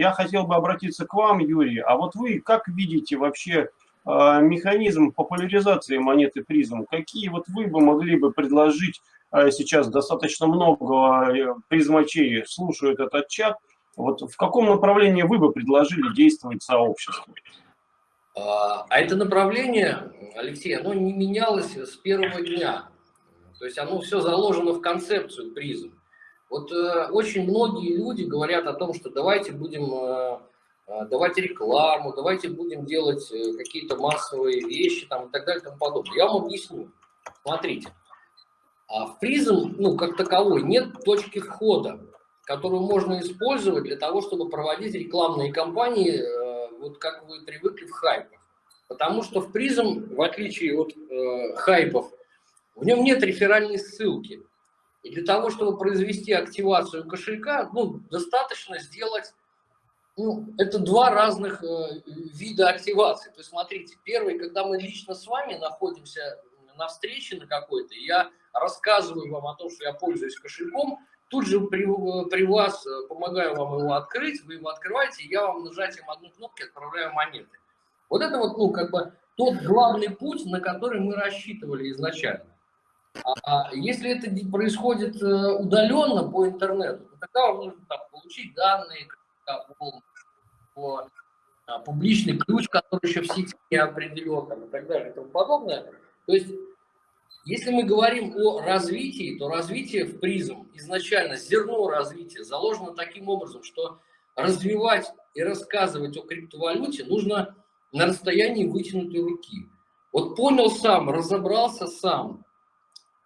Я хотел бы обратиться к вам, Юрий. А вот вы как видите вообще э, механизм популяризации монеты призм? Какие вот вы бы могли бы предложить э, сейчас достаточно много э, призмачей слушают этот чат. Вот в каком направлении вы бы предложили действовать сообществу? А, а это направление, Алексей, оно не менялось с первого дня. То есть оно все заложено в концепцию призм. Вот э, очень многие люди говорят о том, что давайте будем э, э давать рекламу, давайте будем делать э, какие-то массовые вещи там, и так далее и тому подобное. Я вам объясню. Смотрите. А в призм, ну, как таковой, нет точки входа, которую можно использовать для того, чтобы проводить рекламные кампании, э, вот как вы привыкли в хайпах. Потому что в призм, в отличие от э, хайпов, в нем нет реферальной ссылки. И для того, чтобы произвести активацию кошелька, ну, достаточно сделать, ну, это два разных э, вида активации. То есть, смотрите, первый, когда мы лично с вами находимся на встрече на какой-то, я рассказываю вам о том, что я пользуюсь кошельком, тут же при, при вас э, помогаю вам его открыть, вы его открываете, я вам нажатием одной кнопки отправляю монеты. Вот это вот, ну, как бы тот главный путь, на который мы рассчитывали изначально. А если это происходит э, удаленно по интернету, то тогда вам нужно там, получить данные, по, а, публичный ключ, который еще в сети не определен, там, и так далее и тому подобное. То есть, если мы говорим о развитии, то развитие в призм, изначально зерно развития заложено таким образом, что развивать и рассказывать о криптовалюте нужно на расстоянии вытянутой руки. Вот понял сам, разобрался сам,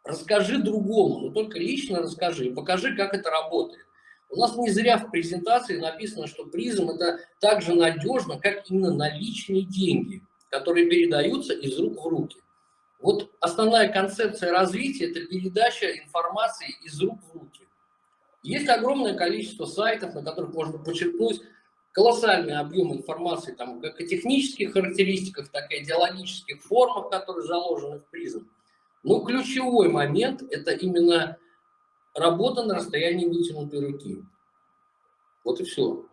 расскажи другому, но только лично расскажи, покажи, как это работает. У нас не зря в презентации написано, что призм это так же надежно, как именно наличные деньги, которые передаются из рук в руки. Вот основная концепция развития – это передача информации из рук в руки. Есть огромное количество сайтов, на которых можно подчеркнуть колоссальный объем информации, там, как о технических характеристиках, так и идеологических формах, которые заложены в призм. Но ключевой момент – это именно работа на расстоянии вытянутой руки. Вот и все.